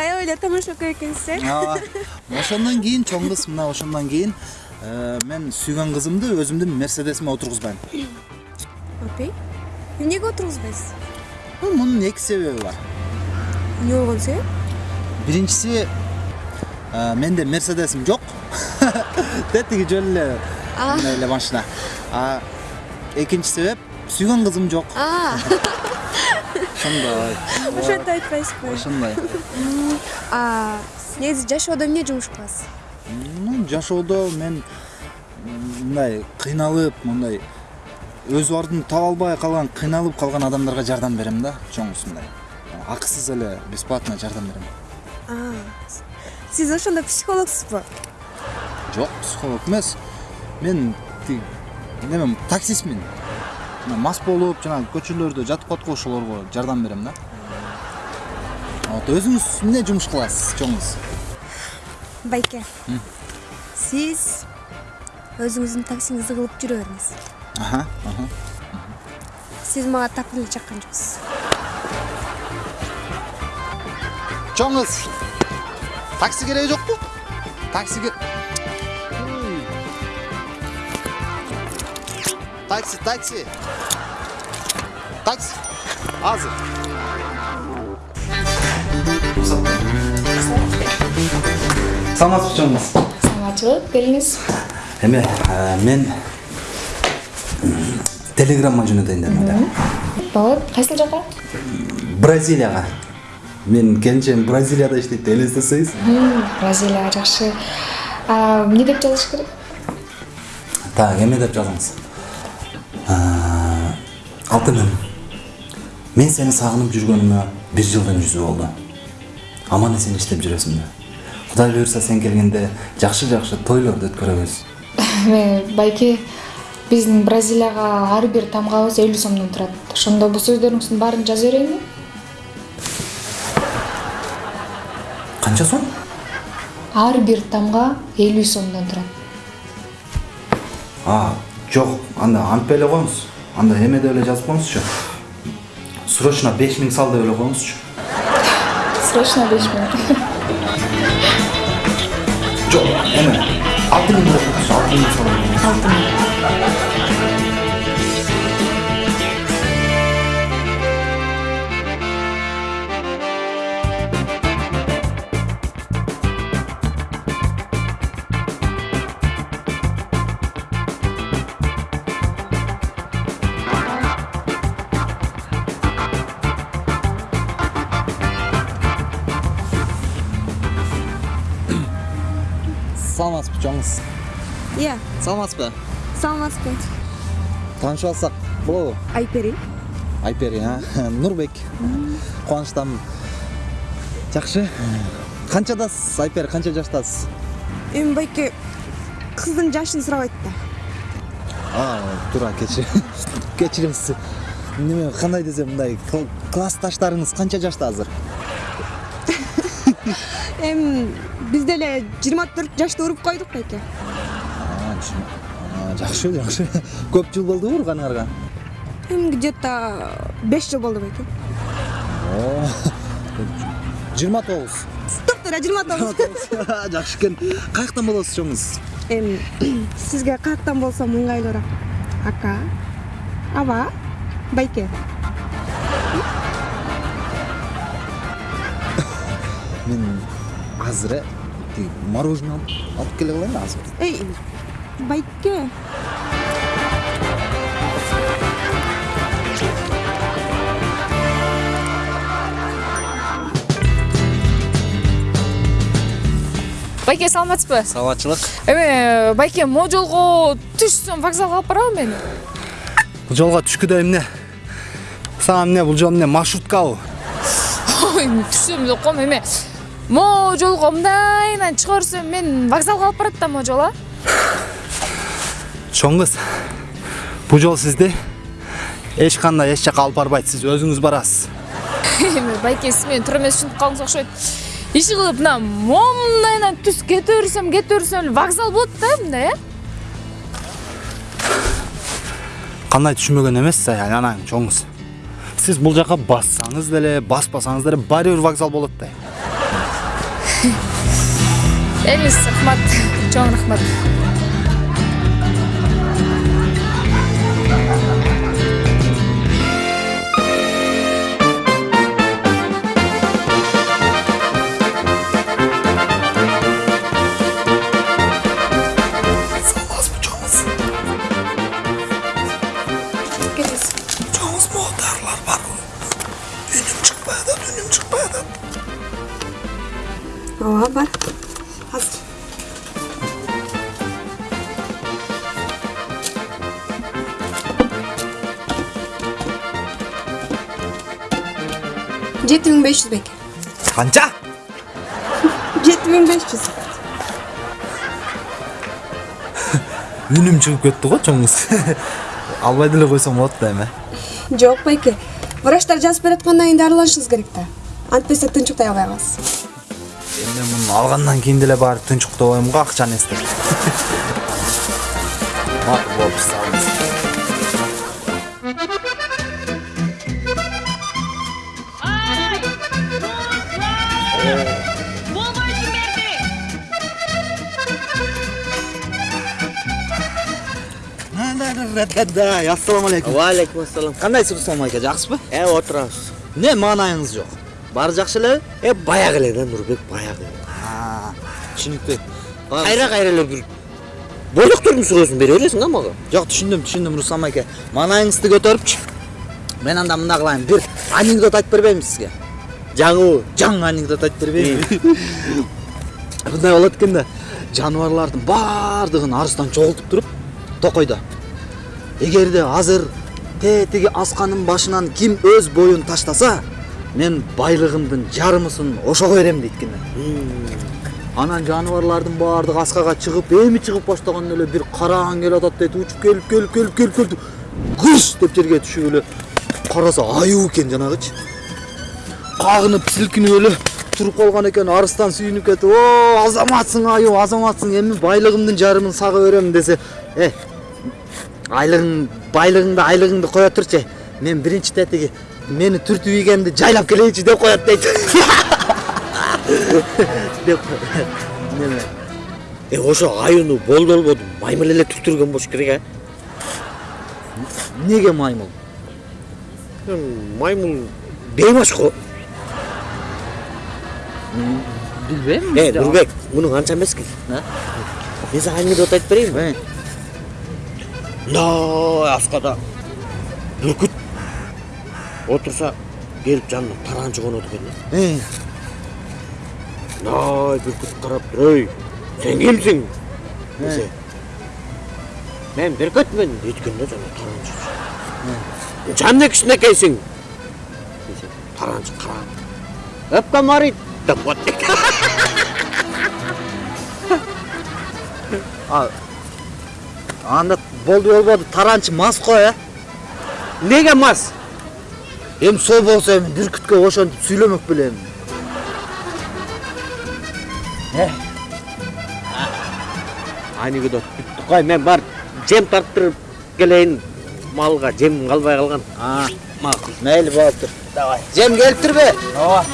эле тамашакер экенсиз э ооба ошондон кийин чоң кыз мына ошондон кийин мен сүйгөн кызымды өзүмдүн мерседесиме отургузбайм апей эмнеге отургузбайсыз мунун эки себеби бар эмне болгон себеп биринчиси менде мерседесим жок тетиги жөн эле мындай эле машина а экинчи себеп сүйгөн кызым жок ошондой ошентип айтпайсызбы ошондой негизи жашоодо эмне жумуш кыласыз Ну, жашоодо мен мындай кыйналып мындай өз бардын таба албай калган кыйналып калган адамдарга жардам берем да чоңусу мындай. Акысыз эле бесплатно жардам берем сиз ошондо психологсузбу жок психолог эмес мен тиги немем таксистмин Мына мас болуп жанагы көчөлөрдө жатып калат го ошолорго жардам берем да. Вот өзүңүз эмне жумуш кыласыз чоңуз байке сиз өзүңүздүн таксиңизди кылып жүрө бериңиз аха сиз мага так эле чаккан жоксуз чоңуз такси кереги жокпу такси такси такси такси азыр саламатсызбы чоңуз саламатчылык келиңиз эме мен телеграмма жөнөтөйүн дедим эле болот кайсыл жака бразилияга менин келинчегим бразилияда иштейт элестетсеңиз бразилия жакшы А, эмне деп жазыш керек так эме деп жазыңыз алтыным мен сени сагынып жүргөнүмө бир жылдын жүзү болду аман эсен иштеп жүрөсүңбү кудай буюрса сен келгенде жакшы жакшы тойлорду өткөрөбүз байке биздин бразилияга ар бир тамгабыз элүү сомдон турат ошондо бул сөздөрүңүздүн баарын жаза берейинби канча сом ар бир тамга элүү сомдон турат а жок анда антпай эле коюңуз анда эме деп эле жазып коюңузчу срочно беш миң сал деп эле коюңузчу срочно беш миң жок эме алты миң деп коюңузчу алты миң сал алты миң саламатсызбы чоңуз иә. Саламатсызбы саламатсызбы таанышып алсак болобу айпери. Айпери а? Нурбек кубанычтамын жакшы канчадасыз айпери канча жаштасыз? Эми байке кыздын жашын сурабайт да а туура кечир кечиресиз неме кандай десем мындай кл- классташтарыңыз канча жашта азыр? Эми биз деле жыйырма төрт жашта уруп койдук байке жакшы жакшы көп жыл болдубу урганыңарга эми где то беш жыл болду байке О, жыйырма тогуз токтор жыйырма тогуз жакшы экен каяктан болосуз чоңуз эми сизге каяктан болсо ыңгайлуураак ака аба байке азыр э тиги мороженое алып келе калайын азыр эй байке байке саламатсызбы саламатчылык эме байке могу жолго түшсөм вокзалга алып барабы мени бул жолго түшкүдөй эмне сага эмне бул жол эмне маршруткабы ой түшсөм деп коем эме могу жолго мындайынан чыга берсем мен вокзалга алып барат да могу жол а? Чоң кыз бул жол сизди эч кандай эч жака алып барбайт сиз өзүңүз барасыз. Эми байке сиз мени эмес түшүнүп калдыңыз окшойт. Иши кылып мына момундайынан түз кете берсем кете берсем эле вокзал болот да мындай э кандай түшүнбөгөн эмессиз айланайын чоң кыз сиз бул жака бассаңыз деле баспасаңыз деле баары бир вокзал болот да. Элиңиз рахмат чоң рахмат. Ооба бар. Азыр жети миң беш жүз беке Kanca? жети миң беш жүз. Ünüm çıkıp ketти го çoğumuz. Албай деле койсоң болот да эми. жок байке. Врачтар жазып бераткандан кийин дарыланышыңыз керек да. Антпесе тынчыктай албай каласыз Эми мен муну алгандан кийин деле барып тынчыктабайм го акчаны эстеп. Макул болуп салыңыз. ассалам алейкум Валейкум ассалам. кандайсыз руслан майка жакшысызбы Э, отырабыз. эмне маанайыңыз жок баары жакшы элеби Э, баягы эле да Нурбек, баягы. түшүнүктүү Кайра кайра эле бир бойлуктурдун сүрөсүн бере бересиң а мага. жок түшүндүм түшүндүм руслан майке маанайыңызды көтөрүпчү мен анда мындай кылайын бир анекдот айтып бербеймби сизге Жаңы жаңы анекдот айтып бербеймби мындай болот экен да жаныбарлардын баардыгын арыстан чогултуп туруп токойдо эгерде азыр тетиги асканын башынан ким өз боюн таштаса мен байлыгымдын жарымысын ошого берем дейт экен анан жаныбарлардын баардыгы аскага чыгып эми чыгып баштаганда эле бир караан келатат дейт учуп келип келип келип келип келип кыш деп жерге түшүп эле караса аюу экен жанагычы кагынып силкинип эле туруп калган экен арыстан сүйүнүп кетип о азаматсың аюу азаматсың эми байлыгымдын жарымын сага берем десе э айлыгың байлыгыңды айлыгыңды кое турчу мен биринчи тетиги мени түртүп ийгенди жайлап келейинчи деп коет дейт деп неме Э, ошо аюуну болду болбоду маймыл эле түктүргөн болуш керек, эмнеге маймыл? Маймыл бейбаш го. билбейм Э, Нурбек, муну анча эмес экен. Э? Мен сага анекдот айтып берейинби? Э, мындай аскада бүркүт отурса келип жанына таранчы конот экен да. э, мындай бүркүт карап ей сен кимсиң десе мен бүркүтмүн дейт да жана таранчы жан кичинекейсиң десе таранчы карап өпкөм аарыйт деп коет анда болду болбоду таранчы мас го э эмнеге мас эми сол болсо эми бүркүткө ошентип сүйлөмөк беле эми анекдот бүттү кой мен барып жем тарттырып келейин малга жем калбай калган макул мейли болуптур давай жем келиптирби ооба